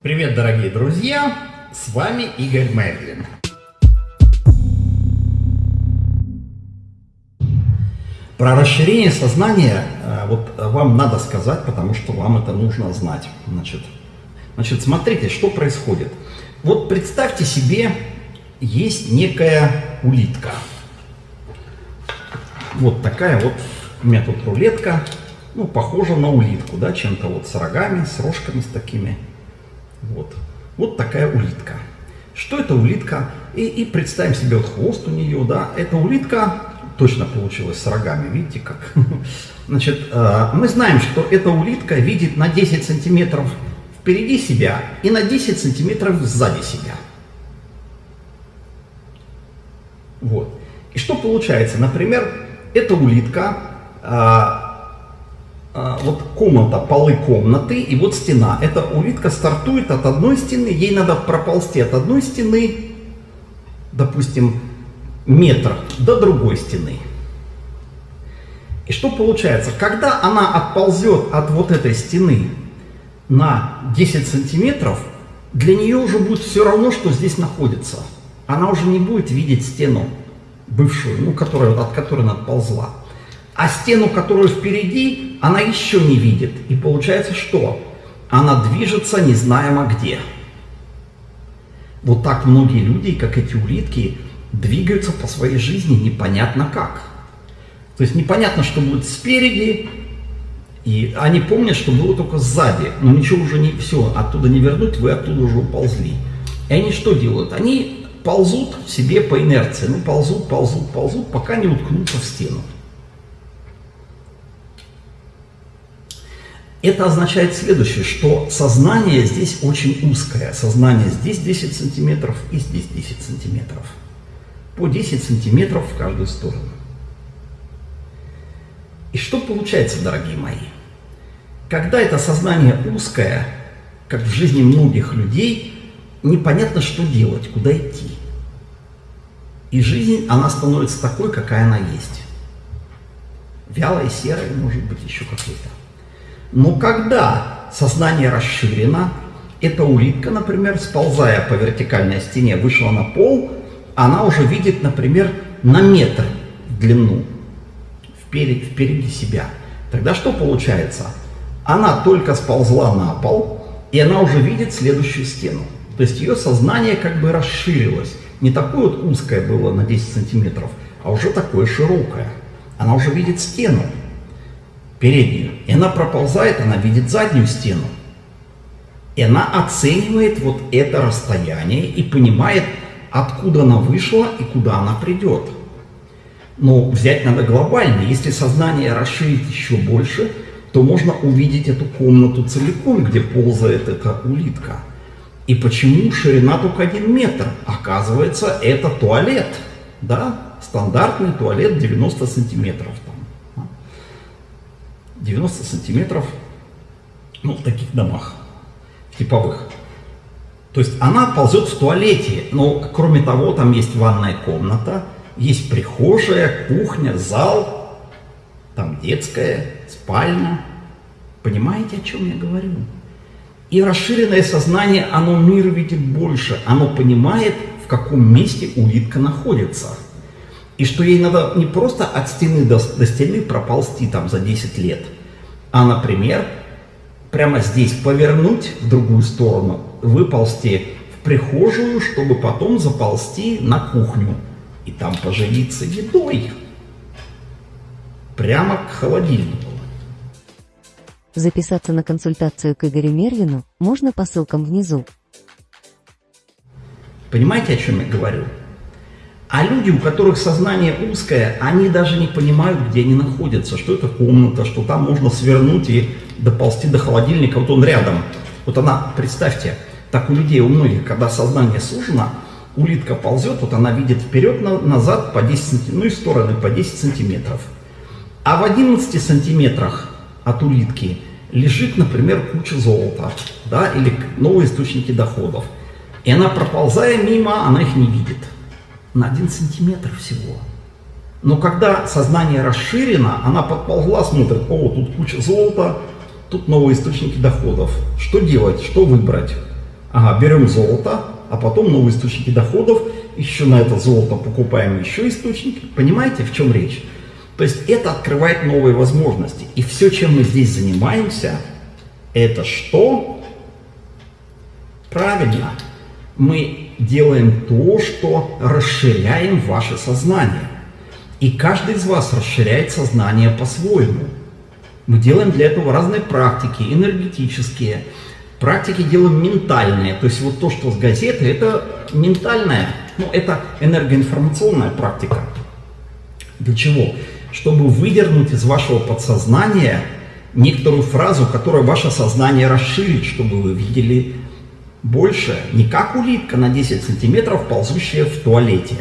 Привет, дорогие друзья! С вами Игорь Мерлин. Про расширение сознания э, вот вам надо сказать, потому что вам это нужно знать. Значит, значит, смотрите, что происходит. Вот представьте себе, есть некая улитка. Вот такая вот у меня тут рулетка, ну, похожа на улитку, да, чем-то вот с рогами, с рожками с такими. Вот. Вот такая улитка. Что это улитка? И, и представим себе вот хвост у нее, да. Эта улитка точно получилась с рогами, видите как? Значит, э, мы знаем, что эта улитка видит на 10 сантиметров впереди себя и на 10 сантиметров сзади себя. Вот. И что получается? Например, эта улитка э, вот комната, полы комнаты и вот стена. Эта улитка стартует от одной стены, ей надо проползти от одной стены, допустим, метр до другой стены. И что получается? Когда она отползет от вот этой стены на 10 сантиметров, для нее уже будет все равно, что здесь находится. Она уже не будет видеть стену бывшую, ну, которая, от которой она отползла. А стену, которую впереди, она еще не видит. И получается что? Она движется незнаемо где. Вот так многие люди, как эти улитки, двигаются по своей жизни непонятно как. То есть непонятно, что будет спереди, и они помнят, что было только сзади, но ничего уже не все, оттуда не вернуть, вы оттуда уже уползли. И они что делают? Они ползут себе по инерции, ну ползут, ползут, ползут, пока не уткнутся в стену. Это означает следующее, что сознание здесь очень узкое. Сознание здесь 10 сантиметров и здесь 10 сантиметров. По 10 сантиметров в каждую сторону. И что получается, дорогие мои? Когда это сознание узкое, как в жизни многих людей, непонятно, что делать, куда идти. И жизнь, она становится такой, какая она есть. Вялой, серой, может быть, еще какой-то. Но когда сознание расширено, эта улитка, например, сползая по вертикальной стене, вышла на пол, она уже видит, например, на метр в длину впереди, впереди себя. Тогда что получается? Она только сползла на пол, и она уже видит следующую стену. То есть ее сознание как бы расширилось. Не такое вот узкое было на 10 сантиметров, а уже такое широкое. Она уже видит стену переднюю. И она проползает, она видит заднюю стену. И она оценивает вот это расстояние и понимает, откуда она вышла и куда она придет. Но взять надо глобально. Если сознание расширить еще больше, то можно увидеть эту комнату целиком, где ползает эта улитка. И почему ширина только один метр? Оказывается, это туалет. Да? Стандартный туалет 90 сантиметров. 90 сантиметров, ну, в таких домах, типовых. То есть она ползет в туалете, но кроме того, там есть ванная комната, есть прихожая, кухня, зал, там детская, спальня. Понимаете, о чем я говорю? И расширенное сознание, оно мир видит больше, оно понимает, в каком месте улитка находится – и что ей надо не просто от стены до, до стены проползти там за 10 лет, а, например, прямо здесь повернуть в другую сторону, выползти в прихожую, чтобы потом заползти на кухню и там поживиться едой. Прямо к холодильнику. Записаться на консультацию к Игорю Мервину можно по ссылкам внизу. Понимаете, о чем я говорю? А люди, у которых сознание узкое, они даже не понимают, где они находятся, что это комната, что там можно свернуть и доползти до холодильника, вот он рядом. Вот она, представьте, так у людей, у многих, когда сознание сужено, улитка ползет, вот она видит вперед, назад по 10 сантиметров, ну и стороны по 10 сантиметров. А в 11 сантиметрах от улитки лежит, например, куча золота, да, или новые источники доходов. И она, проползая мимо, она их не видит на 1 сантиметр всего. Но когда сознание расширено, она подползла, смотрит, о, тут куча золота, тут новые источники доходов. Что делать, что выбрать? Ага, берем золото, а потом новые источники доходов, еще на это золото покупаем еще источники. Понимаете, в чем речь? То есть это открывает новые возможности. И все, чем мы здесь занимаемся, это что? Правильно. Мы делаем то, что расширяем ваше сознание. И каждый из вас расширяет сознание по-своему. Мы делаем для этого разные практики, энергетические. Практики делаем ментальные. То есть вот то, что с газеты, это ментальная, ну это энергоинформационная практика. Для чего? Чтобы выдернуть из вашего подсознания некоторую фразу, которая ваше сознание расширит, чтобы вы видели больше, не как улитка на 10 сантиметров, ползущая в туалете.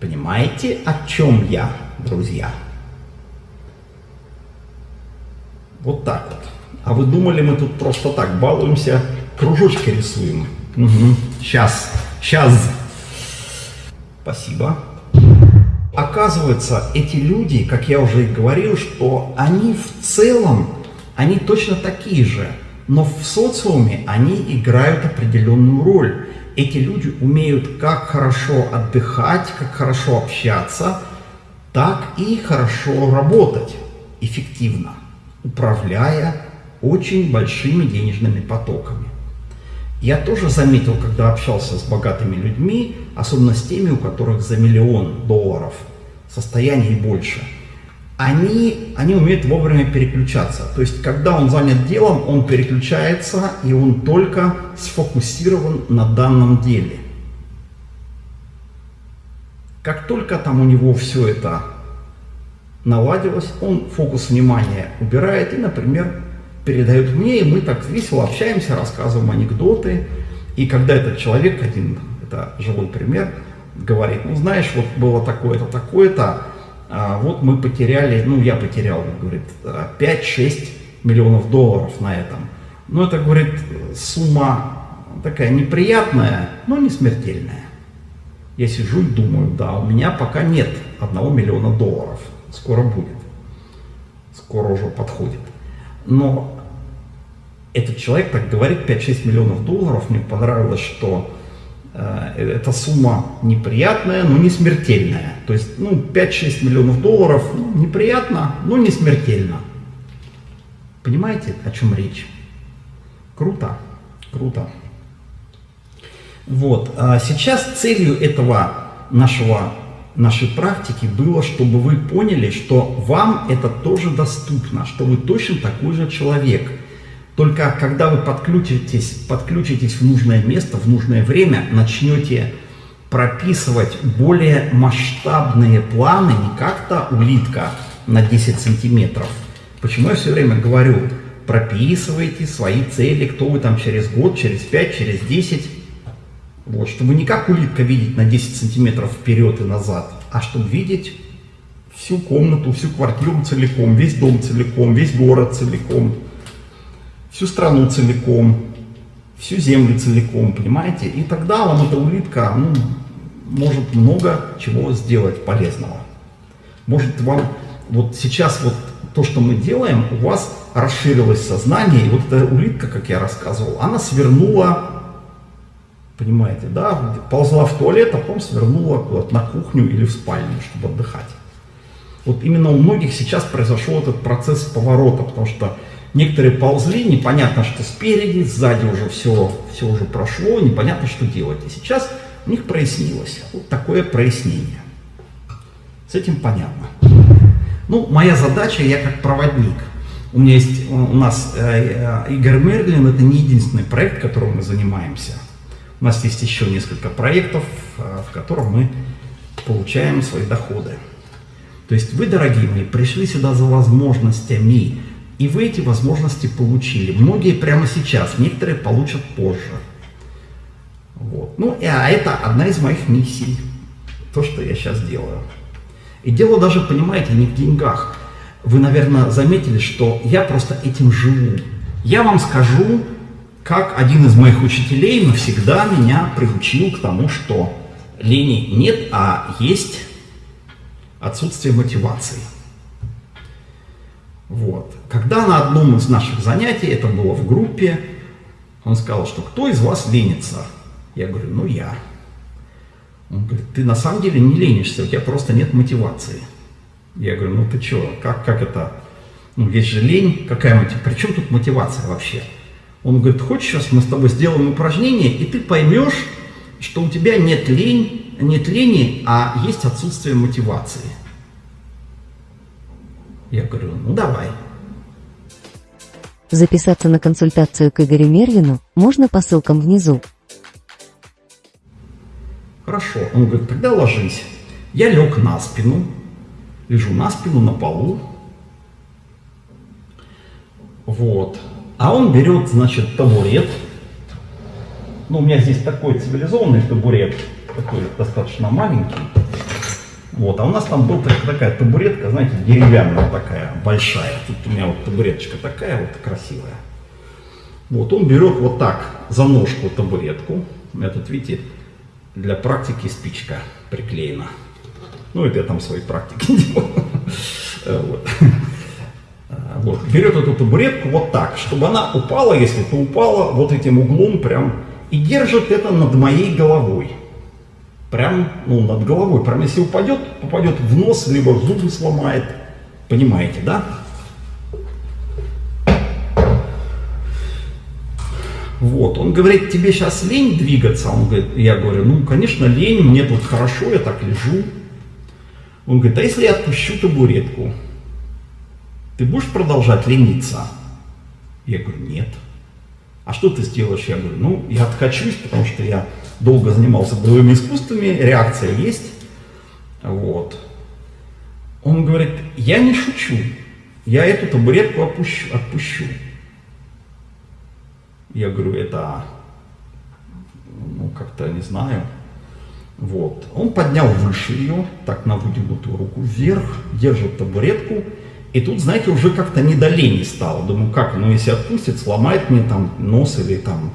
Понимаете, о чем я, друзья? Вот так вот. А вы думали, мы тут просто так балуемся, кружочки рисуем? Угу. Сейчас, сейчас. Спасибо. Оказывается, эти люди, как я уже и говорил, что они в целом, они точно такие же, но в социуме они играют определенную роль. Эти люди умеют как хорошо отдыхать, как хорошо общаться, так и хорошо работать эффективно, управляя очень большими денежными потоками. Я тоже заметил, когда общался с богатыми людьми, особенно с теми, у которых за миллион долларов состояние больше, они, они умеют вовремя переключаться. То есть, когда он занят делом, он переключается, и он только сфокусирован на данном деле. Как только там у него все это наладилось, он фокус внимания убирает и, например, передают мне, и мы так весело общаемся, рассказываем анекдоты. И когда этот человек, один, это живой пример, говорит, ну знаешь, вот было такое-то, такое-то, а вот мы потеряли, ну я потерял, говорит, 5-6 миллионов долларов на этом. Ну это, говорит, сумма такая неприятная, но не смертельная. Я сижу и думаю, да, у меня пока нет одного миллиона долларов, скоро будет, скоро уже подходит. Но этот человек так говорит 5-6 миллионов долларов. Мне понравилось, что эта сумма неприятная, но не смертельная. То есть ну, 5-6 миллионов долларов ну, неприятно, но не смертельно. Понимаете, о чем речь? Круто, круто. Вот, а сейчас целью этого нашего нашей практики было, чтобы вы поняли, что вам это тоже доступно, что вы точно такой же человек. Только когда вы подключитесь, подключитесь в нужное место, в нужное время, начнете прописывать более масштабные планы, не как-то улитка на 10 сантиметров. Почему я все время говорю, прописывайте свои цели, кто вы там через год, через 5, через 10, вот, чтобы не как улитка видеть на 10 сантиметров вперед и назад, а чтобы видеть всю комнату, всю квартиру целиком, весь дом целиком, весь город целиком, всю страну целиком, всю землю целиком, понимаете? И тогда вам эта улитка ну, может много чего сделать полезного. Может вам, вот сейчас вот то, что мы делаем, у вас расширилось сознание, и вот эта улитка, как я рассказывал, она свернула Понимаете, да? Ползла в туалет, а потом свернула куда-то на кухню или в спальню, чтобы отдыхать. Вот именно у многих сейчас произошел этот процесс поворота, потому что некоторые ползли, непонятно, что спереди, сзади уже все, все уже прошло, непонятно, что делать. И сейчас у них прояснилось. Вот такое прояснение. С этим понятно. Ну, моя задача, я как проводник. У меня есть, у нас э, э, Игорь Мерлин, это не единственный проект, которым мы занимаемся. У нас есть еще несколько проектов, а, в которых мы получаем свои доходы. То есть вы, дорогие мои, пришли сюда за возможностями, и вы эти возможности получили. Многие прямо сейчас, некоторые получат позже. Вот. Ну, а это одна из моих миссий, то, что я сейчас делаю. И дело даже, понимаете, не в деньгах. Вы, наверное, заметили, что я просто этим живу. Я вам скажу, как один из моих учителей навсегда меня приучил к тому, что лени нет, а есть отсутствие мотивации. Вот. Когда на одном из наших занятий, это было в группе, Он сказал, что кто из вас ленится? Я говорю, ну я. Он говорит, ты на самом деле не ленишься, у тебя просто нет мотивации. Я говорю, ну ты что, как, как это? Ну, есть же лень, какая мотивация? При чем тут мотивация вообще? Он говорит, хочешь, сейчас мы с тобой сделаем упражнение, и ты поймешь, что у тебя нет, лень, нет лени, а есть отсутствие мотивации. Я говорю, ну давай. Записаться на консультацию к Игорю Мервину можно по ссылкам внизу. Хорошо. Он говорит, тогда ложись. Я лег на спину, лежу на спину на полу. Вот. А он берет, значит, табурет. Ну, у меня здесь такой цивилизованный табурет, такой достаточно маленький. Вот, а у нас там была такая табуретка, знаете, деревянная такая, большая. Тут у меня вот табуреточка такая вот красивая. Вот, он берет вот так за ножку табуретку. Я тут, видите, для практики спичка приклеена. Ну, это я там свои практики делаю. Вот. Вот. Берет эту табуретку вот так, чтобы она упала, если то упала, вот этим углом прям, и держит это над моей головой. Прям, ну, над головой. Прям если упадет, попадет в нос, либо зубы сломает. Понимаете, да? Вот, он говорит, тебе сейчас лень двигаться? Он говорит, я говорю, ну, конечно, лень, мне тут хорошо, я так лежу. Он говорит, а если я отпущу табуретку? Ты будешь продолжать лениться? Я говорю, нет. А что ты сделаешь? Я говорю, ну, я откачусь, потому что я долго занимался боевыми искусствами, реакция есть. Вот. Он говорит, я не шучу, я эту табуретку отпущу. отпущу. Я говорю, это, ну, как-то, не знаю. Вот. Он поднял выше ее, так на вытянутую руку вверх, держит табуретку. И тут, знаете, уже как-то не до лени стало. Думаю, как, ну если отпустит, сломает мне там нос или там,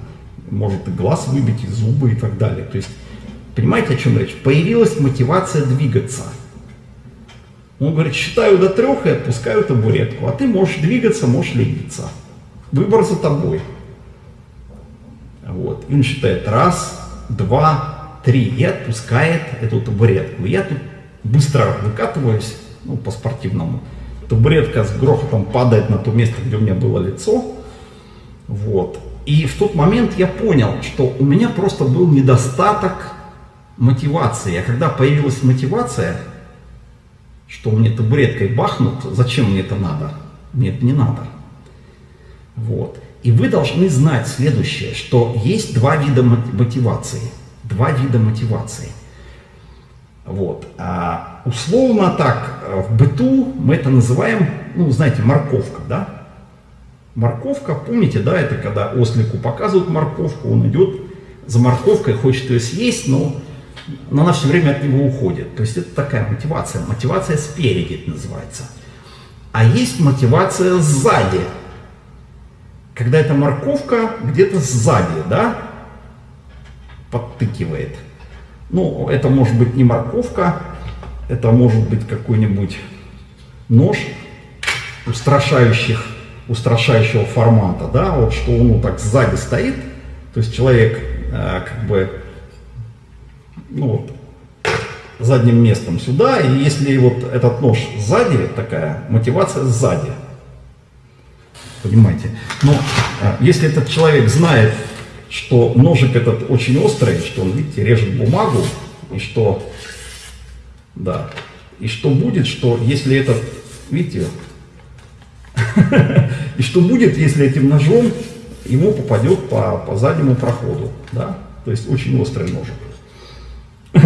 может и глаз выбить, и зубы и так далее. То есть, понимаете, о чем речь? Появилась мотивация двигаться. Он говорит, считаю до трех и отпускаю табуретку. А ты можешь двигаться, можешь лениться. Выбор за тобой. Вот. И он считает раз, два, три и отпускает эту табуретку. Я тут быстро выкатываюсь, ну, по-спортивному. Табуретка с грохотом падает на то место, где у меня было лицо. Вот. И в тот момент я понял, что у меня просто был недостаток мотивации. А когда появилась мотивация, что мне табуреткой бахнут, зачем мне это надо? Мне это не надо. Вот. И вы должны знать следующее, что есть два вида мотивации. Два вида мотивации. Вот. А условно так, в быту мы это называем, ну, знаете, морковка, да? Морковка, помните, да, это когда ослику показывают морковку, он идет за морковкой, хочет ее съесть, но, но она все время от него уходит. То есть это такая мотивация, мотивация спереди называется. А есть мотивация сзади, когда эта морковка где-то сзади, да, подтыкивает. Ну, это может быть не морковка, это может быть какой-нибудь нож устрашающих, устрашающего формата, да, вот что он вот так сзади стоит, то есть человек э, как бы, ну вот, задним местом сюда, и если вот этот нож сзади, такая мотивация сзади, понимаете. Но а, если этот человек знает, что ножик этот очень острый, что он, видите, режет бумагу, и что, да, и что будет, что если этот, видите, и что будет, если этим ножом ему попадет по, по заднему проходу, да, то есть очень острый ножик.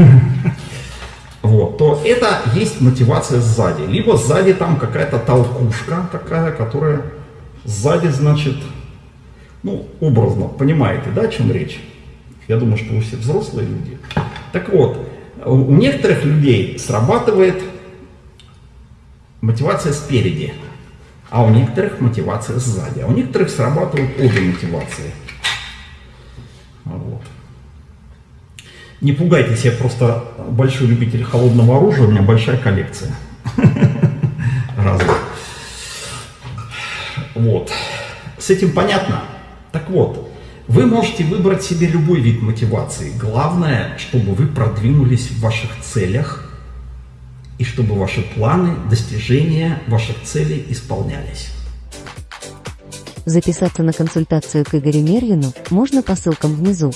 Вот, то это есть мотивация сзади. Либо сзади там какая-то толкушка такая, которая Сзади, значит, ну, образно, понимаете, да, о чем речь? Я думаю, что вы все взрослые люди. Так вот, у некоторых людей срабатывает мотивация спереди, а у некоторых мотивация сзади, а у некоторых срабатывают обе мотивации. Вот. Не пугайтесь, я просто большой любитель холодного оружия, у меня большая коллекция разных. Вот. С этим понятно. Так вот, Вы можете выбрать себе любой вид мотивации. Главное, чтобы вы продвинулись в ваших целях и чтобы ваши планы, достижения ваших целей исполнялись. Записаться на консультацию к Игорю Мервину можно по ссылкам внизу.